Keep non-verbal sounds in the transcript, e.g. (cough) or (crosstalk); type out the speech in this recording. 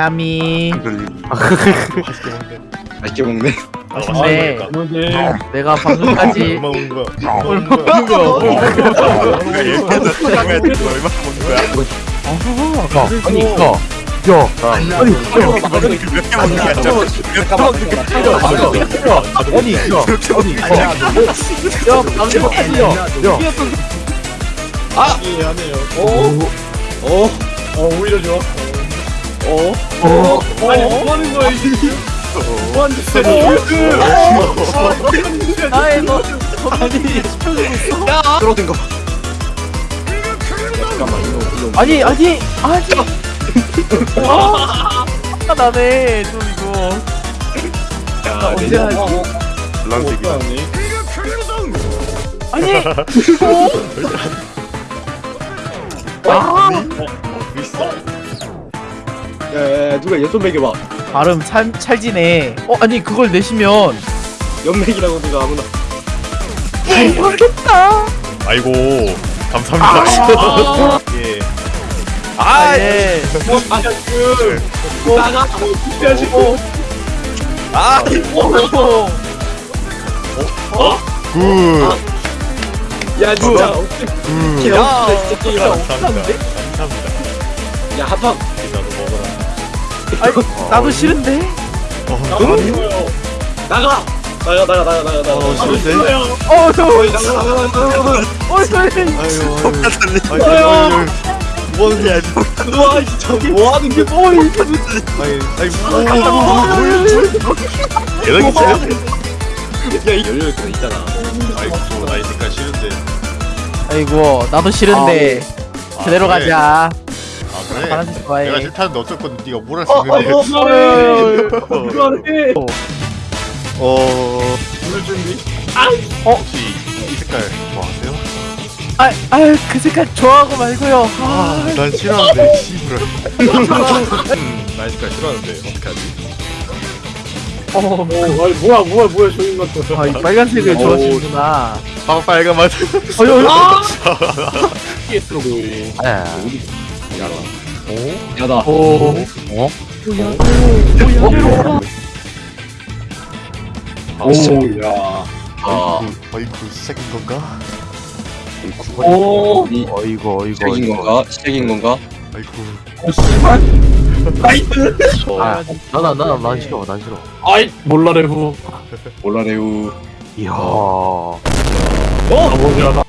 야미 맛있게 먹네. 근데? 내가 방금까지 먹은 거. 먹은 거 얘기해서 생각할 때 얼마 먹은 거야? 아니 이거 야 아니 몇개 먹는 게 아니라 몇개 먹는 게 아니라 아니 야 아니 야 방금 야 하네요. 어? 어 오히려 좋아. 어? 어? 아니 뭐 하는 거야 이게? 뭐 하는 거야? 아이 너 아니 떨어진 거 봐. 잠깐만 이거 이거. 아니 아니 아니 아 나네 좀 이거 야, 언제 내가- 하지 란색이다. 아니 (laughs) 아. 야, 누가 얘좀 매겨봐. 발음 찰, 찰지네 어 아니 그걸 내시면 연맥이라고 누가 아무나. 잘 모르겠다 아이고 감사합니다. (laughs) 예. 아예 나가. 아 굿. 야 진짜. 굿. 야, 진짜. 감사합니다. 감사합니다. 야 합방. 아니 나도 싫은데 나가. 나가 나가 나가 나가 나가. 어 싫은데? 어 저 어이, 나가 나가 나가 나가. 어저 아유. 똑같은데. 아유. 뭐 하는 게 아니야. 와 진짜 뭐 하는 게 뭐? 아니 아니 뭐 얘는 진짜. 야 열려 있 있잖아. 아이고 나이 색깔 싫은데. 아이고 나도 싫은데 그대로 아, 그래. 가자 아 그래. 파란색 좋아해 내가 싫다는데 어쨌건 네가 뭘 할수 어, 어, 있는데. 어, 어이. 그만해. (laughs) 어. 오늘 준비. 혹시 이 색깔 뭐 아세요? 아, 아유 그 색깔 좋아하고 말고요 아, 아, 난 싫어하는데 씨부라. (laughs) 음, 나이 색깔 싫어하는데 어떡하지? 어, 어, 아니 뭐야 뭐야 뭐야 저기 것도. 아, 이 빨간색을 좋아하시는구나 빵 빨간 맛. (laughs) 어이 어이 아 야다. 오 어? 오, 야. 아, 어이구 시작인 건가? 오, 이 어이구 어이구 시작인 어이구 건가? 시작인 건가? 아이고. 나이스. 아 나나 나나 난 싫어 난 싫어 아이 몰라래후. (laughs) 몰라래후. 이야 어? 뭐야?